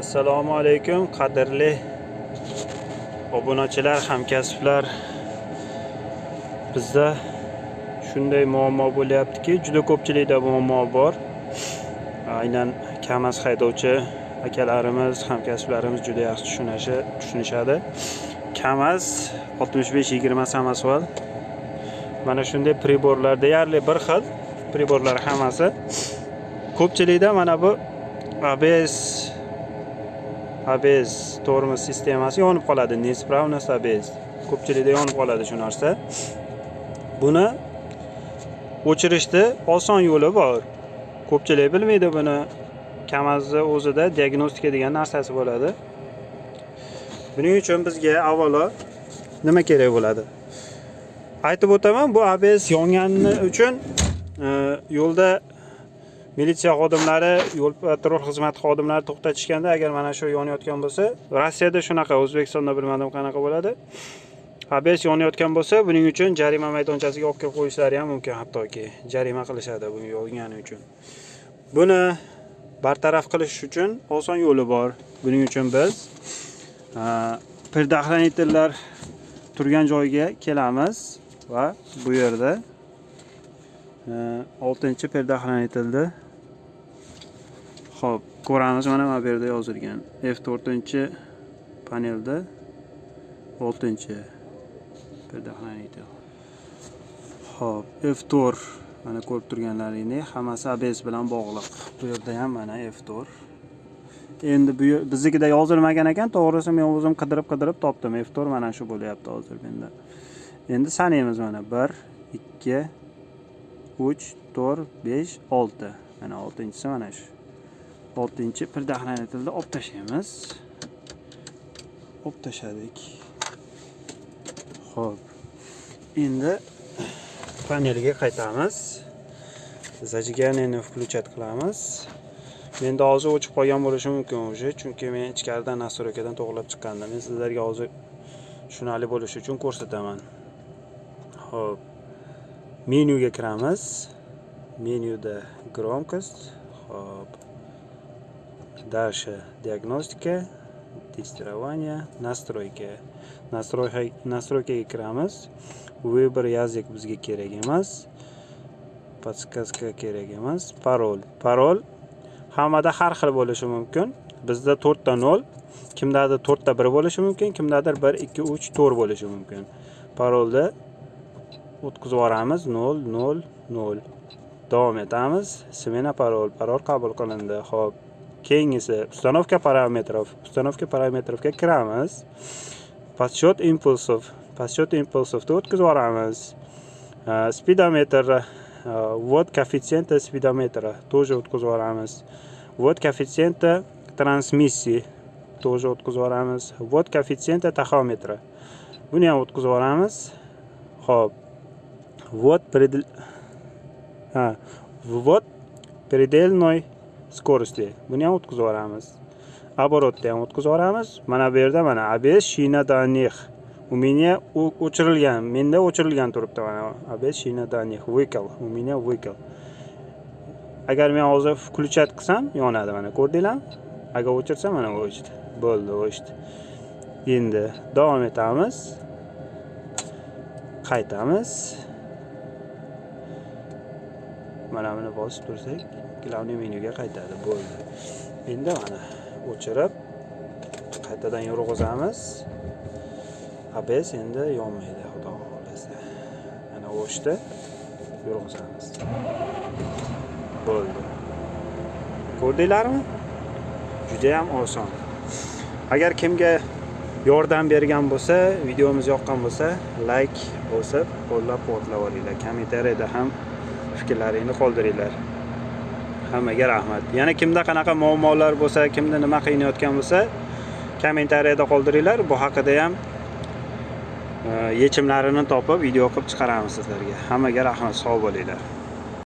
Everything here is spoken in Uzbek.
assalomu alaykum qadrli obunachilar hamkasblar. Bizda shunday muammo bo'lyaptiki juda ko'pchilikda muammo bor. Aynan kamaz haydovchi akalarimiz hamkasblarimiz juda yaxshi tushunishi tushunishadi. Kamaz 65-20 samosval mana shunday priborlar deyarli bir xil priborlar hammasi. Ko'pchilikda mana bu ABS ABS tormoz sistemasi yonib qoladi. Neispravность ABS ko'pchilikda yonib qoladi shu narsa. Buni o'chirishni oson yo'li bor. Ko'pchilik bilmaydi buni. Kamazni o'zida diagnostika degan narsasi bo'ladi. Buning uchun bizga avvalo nima kerak bo'ladi? Aytib o'taman bu ABS yongani uchun e, yo'lda militsiya xodimlari yo'l patrul xizmati xodimlari to'xtatishganda agar mana shu yonayotgan bo'lsa rossiyada shunaqa o'zbekistonda bilmadim qanaqa bo'ladi? Abs yonayotgan bo'lsa buning uchun jarima maydonchasiga olib kelib qo'yishlari ham mumkin hattoki jarima qilishadi bu yongani uchun. Buni bartaraf qilish uchun oson yo'li bor. Buning uchun biz предохранительlar turgan joyga kelamiz va bu yerda oltinchi предохранительni Xo'p, ko'ramiz mana bu yerda yozilgan F4 panelda 6 предохранитель. Xo'p, F4 mana ko'rib turganlaringiz hammasi ABS bilan bog'liq. Bu yerda ham mana F4. Endi bu biznikida yozilmagan ekan, to'g'risi men o'zim qidirib-qidirib topdim. F4 mana shu bo'lyapti hozir menda. Endi sanaymiz mana 1 2 3 4 5 6. Mana 6-chisi mana shu. 6-chi предохранительni olib tashlaymiz. Olib tashladik. Xo'p. Endi panelga qaytamiz. Zajigani включать qilamiz. Menda hozir o'chib qolgan bo'lishi mumkin уже, chunki men ichkaridan настройкадан to'g'irlab chiqqandim. Men sizlarga hozir tushunarli bo'lishi uchun ko'rsataman. Xo'p. Menyuga kiramiz. Menyuda громкость. Xo'p. Дальше диагностика, тестирование, настройки. Настройка настройкаga kiramiz. Выбор язык bizga kerak emas. Подсказка kerak emas. Parol. Parol hammada har xil bo'lishi mumkin. Bizda 4 ta 0, kimdadir 4 ta 1 bo'lishi mumkin, kimdadir 1 2 3 4 bo'lishi mumkin. Parolni o'tkazib yuboramiz 0 0 0. Davom etamiz. Smena parol. Parol qabul qilindi. Xo'p. Keyingisi установка parametrov. Установка parametrovga kiramiz. Подсчет impulsov Подсчет impulsovni o'tkazib yuboramiz. Speedometer ввод коэффициента spidometra тоже o'tkazib yuboramiz. Ввод коэффициента transmissии тоже o'tkazib yuboramiz. Ввод коэффициента taxometra. Buni ham o'tkazib yuboramiz. Xo'p. Ввод пред ha, ввод предельной скорости. Buni ham o'tkazib yuboramiz. Оборотni ham o'tkazib yuboramiz. Mana bu yerda mana ABS shina daних. У меня o'chirilgan. Menda o'chirilgan turibdi mana ABS shina daних. Выкл. У меня выкл. Agar men hozir включать qilsam, yonadi mana ko'rdinglarmi? Agar o'chirsam mana o'chdi. Bo'ldi, o'chdi. Endi davom etamiz. Qaytamiz. Mana buni bosib tursak, главный menyuga qaytadi. Bo'ldi. Endi mana o'chirib qaytadan yurg'izamiz. ABS endi yonmaydi, xudo xohlasa Mana o'chdi. Yurg'izamiz. Bo'ldi. Ko'rdinglarmi? Juda ham oson. Agar kimga yordam bergan bo'lsa, videomiz yoqqan bo'lsa, like bosib, qo'llab-quvvatlab yuboringlar. Kommentariyada ham fikrlaringni qoldiringlar. Hammaga rahmat. Yana kimda qanaqa muammolar bo'lsa, kimda nima qiynayotgan bo'lsa, kommentariyada qoldiringlar. Bu haqida ham e, yechimlarini topib video qilib chiqaramiz sizlarga. Hammaga rahmat, sog' bo'linglar.